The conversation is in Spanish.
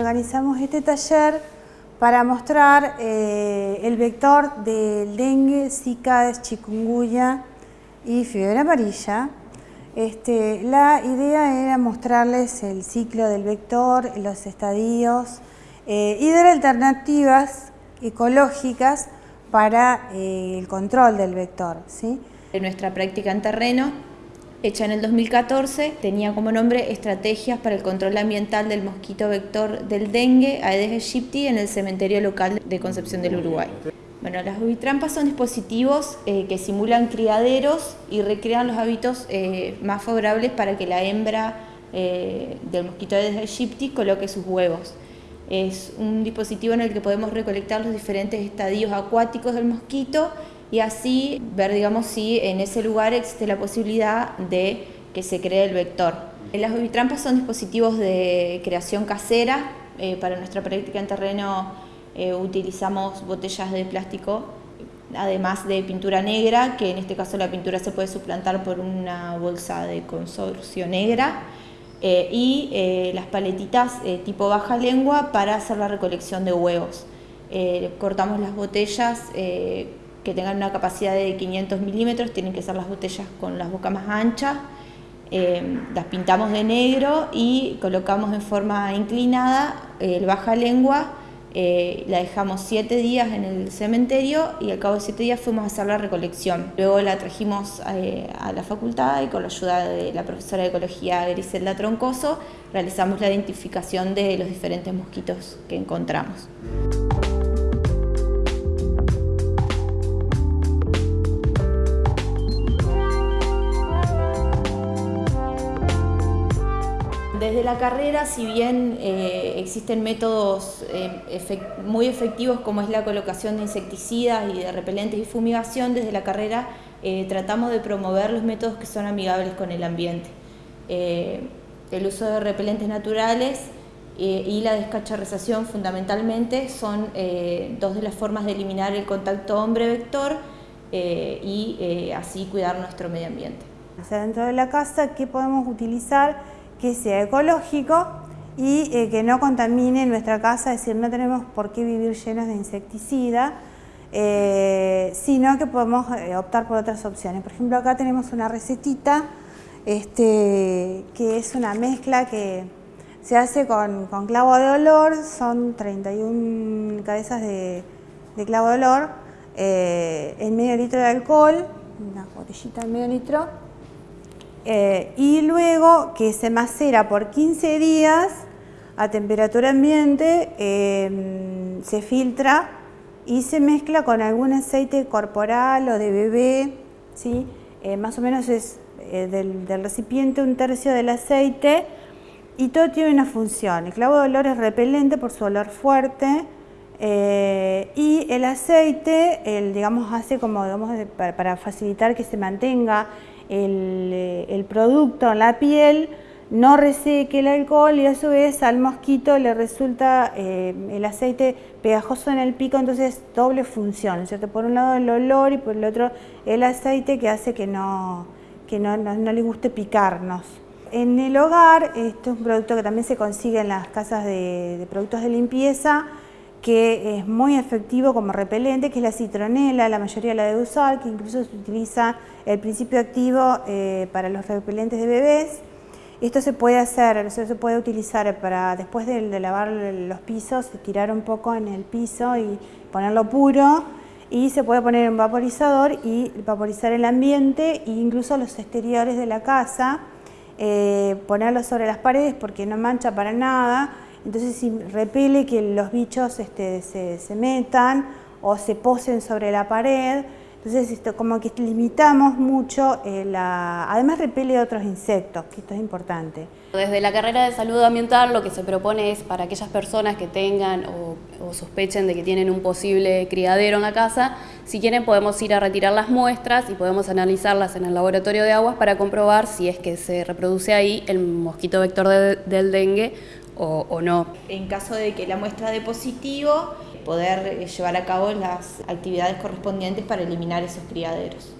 Organizamos este taller para mostrar eh, el vector del dengue, zika, chikungunya y fiebre amarilla. Este, la idea era mostrarles el ciclo del vector, los estadios eh, y dar alternativas ecológicas para eh, el control del vector. ¿sí? En nuestra práctica en terreno, hecha en el 2014, tenía como nombre Estrategias para el control ambiental del mosquito vector del dengue, Aedes aegypti, en el cementerio local de Concepción del Uruguay. Bueno, las ubitrampas son dispositivos eh, que simulan criaderos y recrean los hábitos eh, más favorables para que la hembra del mosquito Aedes aegypti coloque sus huevos. Es un dispositivo en el que podemos recolectar los diferentes estadios acuáticos del mosquito y así ver, digamos, si en ese lugar existe la posibilidad de que se cree el vector. Las ovitrampas son dispositivos de creación casera. Eh, para nuestra práctica en terreno eh, utilizamos botellas de plástico, además de pintura negra, que en este caso la pintura se puede suplantar por una bolsa de consorcio negra. Eh, y las paletitas tipo baja lengua para hacer la recolección de huevos. cortamos las botellas que tengan una capacidad de 500 milímetros, tienen que ser las botellas con las bocas más anchas, las pintamos de negro y colocamos en forma inclinada el baja lengua eh, la dejamos siete días en el cementerio y al cabo de siete días fuimos a hacer la recolección. Luego la trajimos eh, a la facultad y con la ayuda de la profesora de ecología Griselda Troncoso realizamos la identificación de los diferentes mosquitos que encontramos. Desde la carrera, si bien eh, existen métodos eh, muy efectivos como es la colocación de insecticidas y de repelentes y fumigación, desde la carrera eh, tratamos de promover los métodos que son amigables con el ambiente. el uso de repelentes naturales y la descacharrización fundamentalmente son dos de las formas de eliminar el contacto hombre-vector y así cuidar nuestro medio ambiente. dentro de la casa, ¿qué podemos utilizar? Que sea ecológico y eh, que no contamine nuestra casa, es decir, no tenemos por qué vivir llenos de insecticida, eh, sino que podemos eh, optar por otras opciones. Por ejemplo, acá tenemos una recetita este, que es una mezcla que se hace con, clavo de olor, son 31 cabezas de, de clavo de olor, en medio litro de alcohol, una botellita en medio litro, eh, y luego que se macera por 15 días a temperatura ambiente, em, se filtra y se mezcla con algún aceite corporal o de bebé, ¿sí? Eh, más o menos es eh, del, recipiente un tercio del aceite y todo tiene una función. El clavo de olor es repelente por su olor fuerte y el aceite, el, digamos, hace como para facilitar que se mantenga eh, el, producto en la piel no reseque el alcohol y a su vez al mosquito le resulta eh, el aceite pegajoso en el pico, entonces doble función, ¿cierto? Por un lado el olor y por el otro el aceite que hace que no, que no, le guste picarnos. En el hogar, esto es un producto que también se consigue en las casas de productos de limpieza, que es muy efectivo como repelente, que es la citronela, la mayoría la debe usar, que incluso se utiliza el principio activo eh, para los repelentes de bebés. Esto se puede hacer, se puede utilizar para después de, lavar los pisos, tirar un poco en el piso y ponerlo puro y se puede poner un vaporizador y vaporizar el ambiente e incluso los exteriores de la casa, eh, ponerlo sobre las paredes porque no mancha para nada, entonces si repele que los bichos este, se, metan o se posen sobre la pared, entonces esto, como que limitamos mucho, eh, la, además repele otros insectos, que esto es importante. Desde la carrera de salud ambiental lo que se propone es para aquellas personas que tengan o, sospechen de que tienen un posible criadero en la casa, si quieren podemos ir a retirar las muestras y podemos analizarlas en el laboratorio de aguas para comprobar si es que se reproduce ahí el mosquito vector del dengue o, no. En caso de que la muestra de positivo, poder llevar a cabo las actividades correspondientes para eliminar esos criaderos.